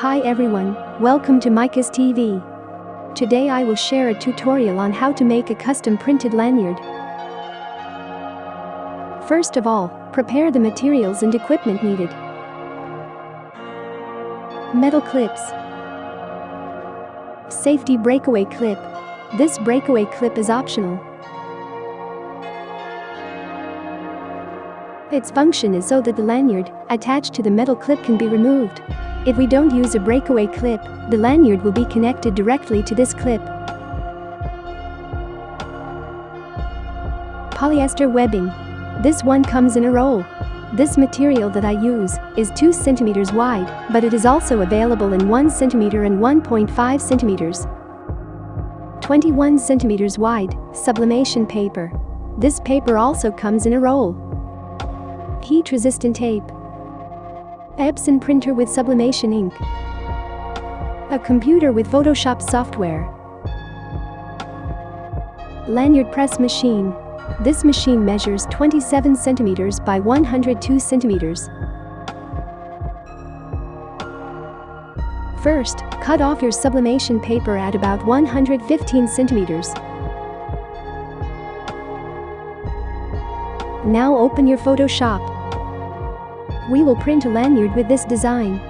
Hi everyone, welcome to Micah's TV. Today I will share a tutorial on how to make a custom printed lanyard. First of all, prepare the materials and equipment needed. Metal clips. Safety breakaway clip. This breakaway clip is optional. Its function is so that the lanyard, attached to the metal clip can be removed. If we don't use a breakaway clip, the lanyard will be connected directly to this clip. Polyester webbing. This one comes in a roll. This material that I use is 2 cm wide, but it is also available in 1 cm and 1.5 cm. 21 cm wide, sublimation paper. This paper also comes in a roll. Heat-resistant tape. Epson printer with sublimation ink. A computer with Photoshop software. Lanyard press machine. This machine measures 27 centimeters by 102 centimeters. First, cut off your sublimation paper at about 115 centimeters. Now open your Photoshop. We will print a lanyard with this design.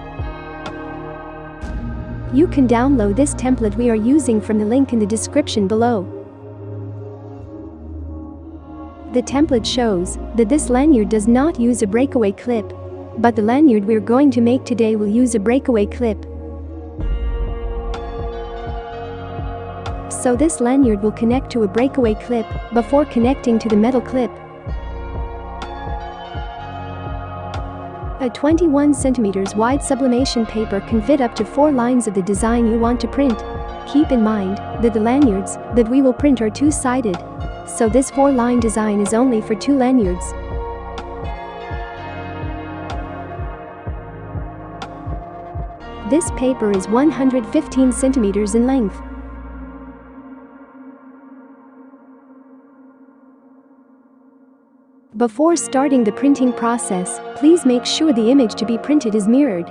You can download this template we are using from the link in the description below. The template shows that this lanyard does not use a breakaway clip. But the lanyard we're going to make today will use a breakaway clip. So this lanyard will connect to a breakaway clip before connecting to the metal clip. A 21 cm wide sublimation paper can fit up to 4 lines of the design you want to print. Keep in mind that the lanyards that we will print are two-sided. So this 4-line design is only for two lanyards. This paper is 115 centimeters in length. Before starting the printing process, please make sure the image to be printed is mirrored.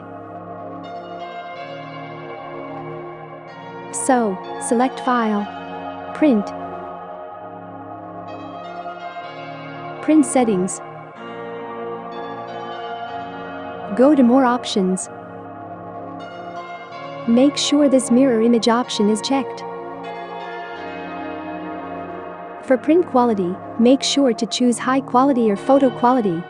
So, select File. Print. Print settings. Go to More options. Make sure this mirror image option is checked. For print quality, make sure to choose high quality or photo quality.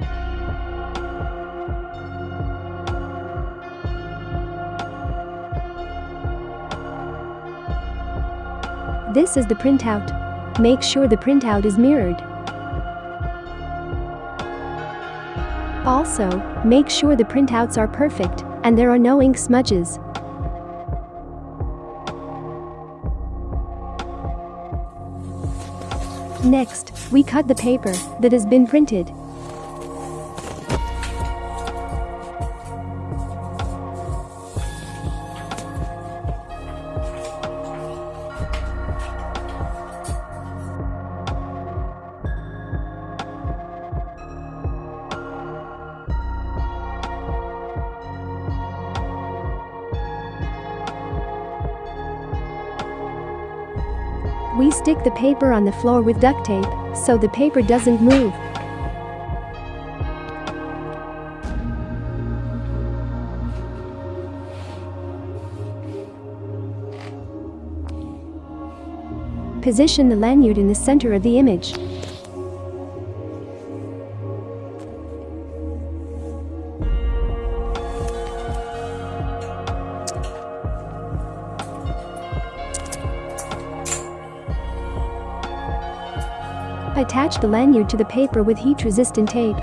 This is the printout. Make sure the printout is mirrored. Also, make sure the printouts are perfect and there are no ink smudges. Next, we cut the paper that has been printed. We stick the paper on the floor with duct tape, so the paper doesn't move. Position the lanyard in the center of the image. Attach the lanyard to the paper with heat-resistant tape.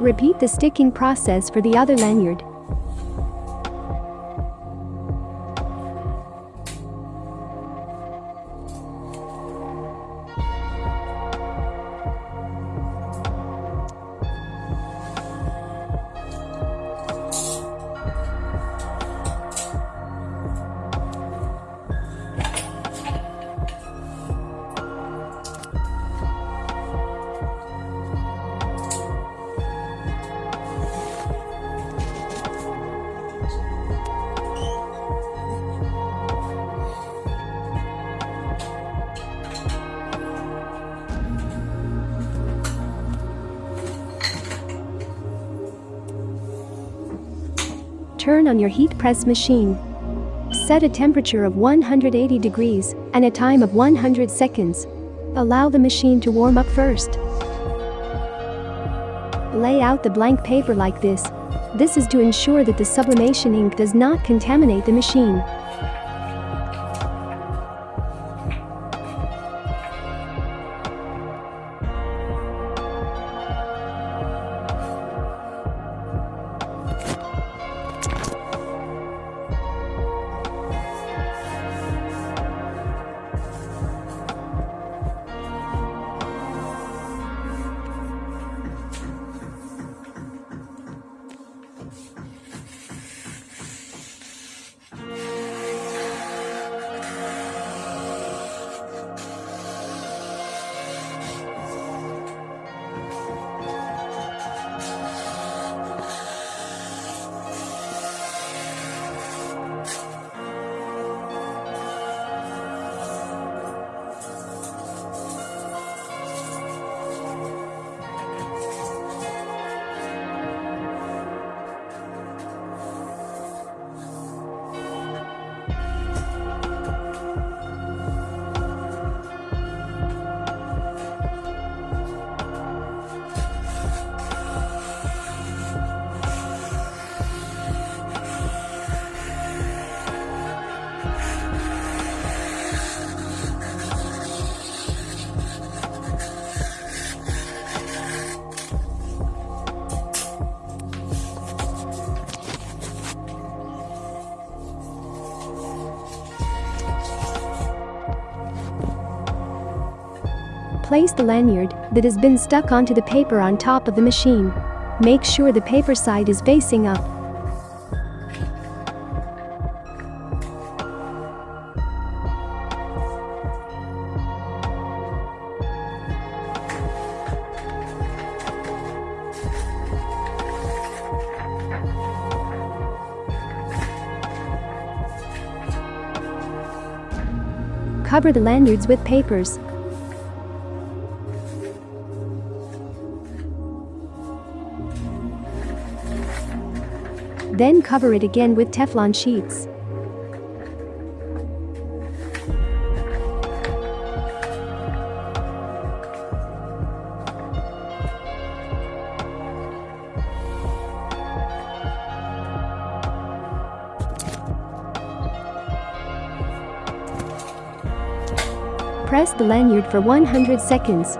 Repeat the sticking process for the other lanyard. Turn on your heat press machine. Set a temperature of 180 degrees and a time of 100 seconds. Allow the machine to warm up first. Lay out the blank paper like this. This is to ensure that the sublimation ink does not contaminate the machine. Place the lanyard that has been stuck onto the paper on top of the machine. Make sure the paper side is facing up. Cover the lanyards with papers. Then cover it again with Teflon sheets. Press the lanyard for 100 seconds.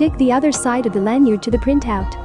Stick the other side of the lanyard to the printout.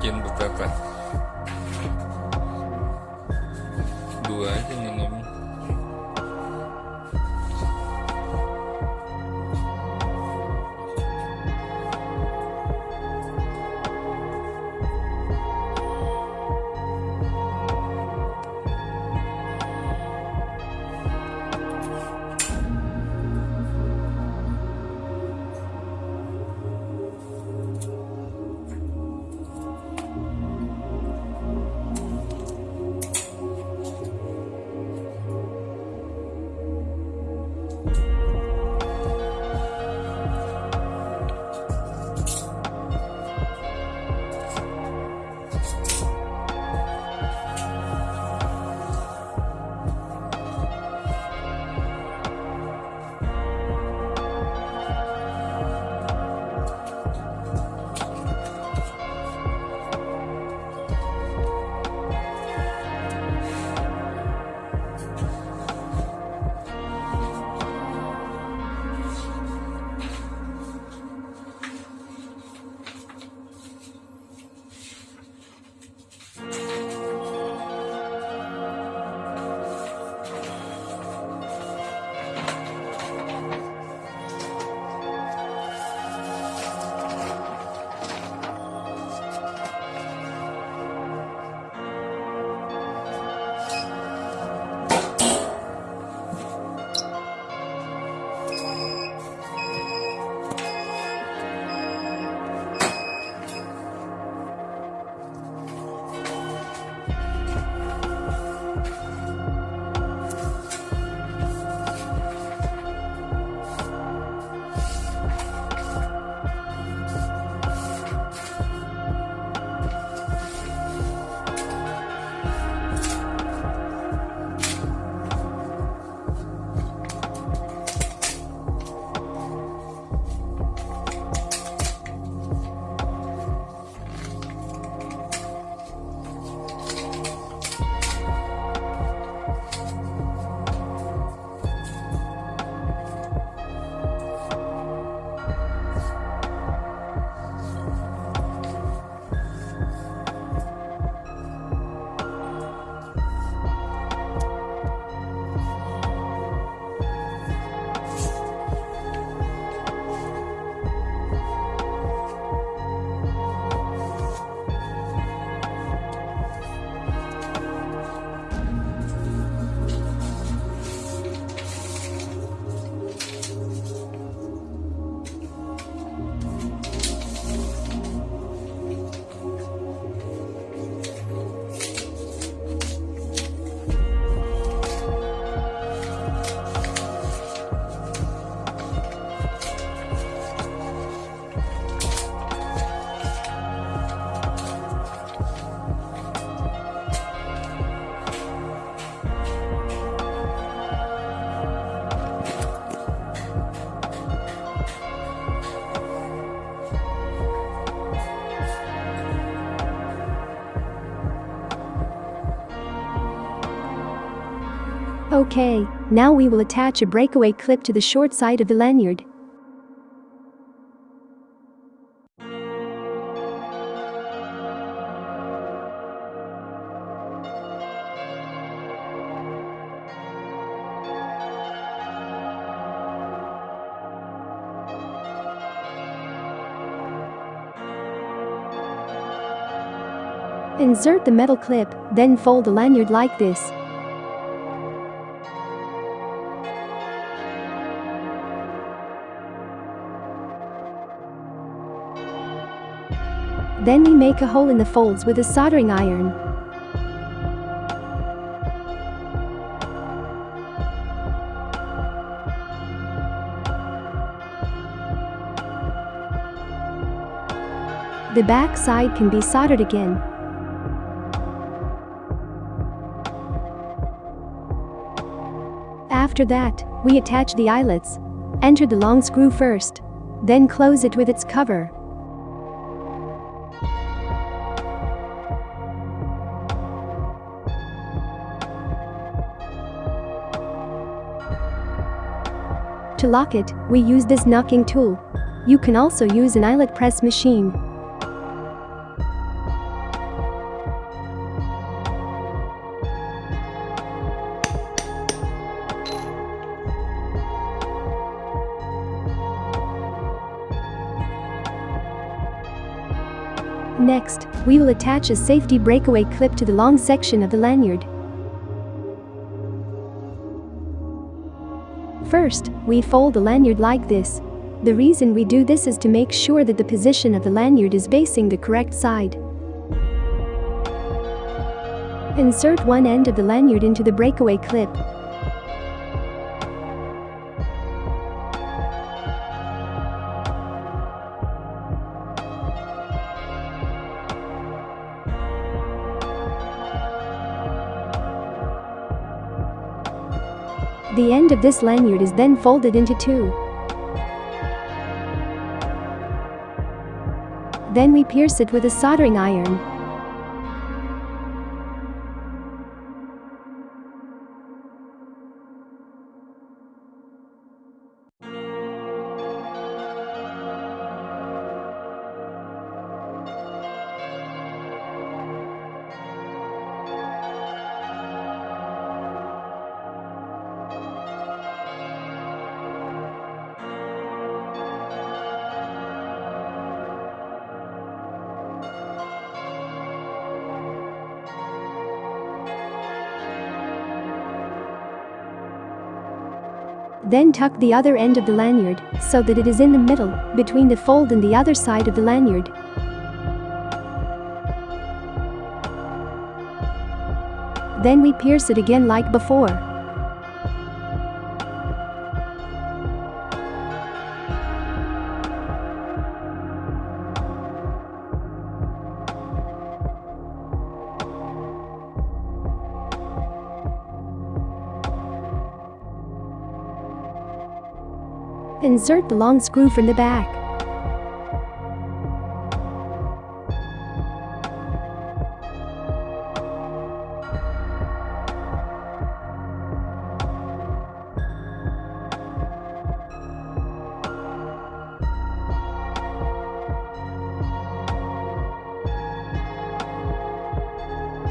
Bikin beberapa. Dua aja minimum Okay, now we will attach a breakaway clip to the short side of the lanyard. Insert the metal clip, then fold the lanyard like this. Then we make a hole in the folds with a soldering iron. The back side can be soldered again. After that, we attach the eyelets. Enter the long screw first. Then close it with its cover. To lock it, we use this knocking tool. You can also use an eyelet press machine. Next, we will attach a safety breakaway clip to the long section of the lanyard. First, we fold the lanyard like this. The reason we do this is to make sure that the position of the lanyard is facing the correct side. Insert one end of the lanyard into the breakaway clip. End of this lanyard is then folded into two. Then we pierce it with a soldering iron. Then tuck the other end of the lanyard so that it is in the middle, between the fold and the other side of the lanyard. Then we pierce it again like before. Insert the long screw from the back.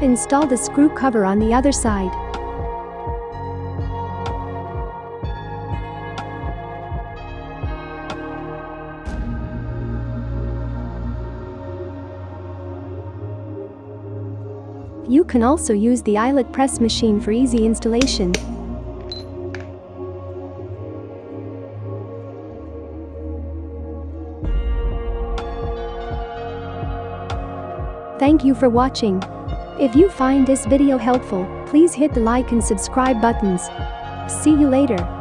Install the screw cover on the other side. Can also use the eyelet press machine for easy installation. Thank you for watching. If you find this video helpful, please hit the like and subscribe buttons. See you later.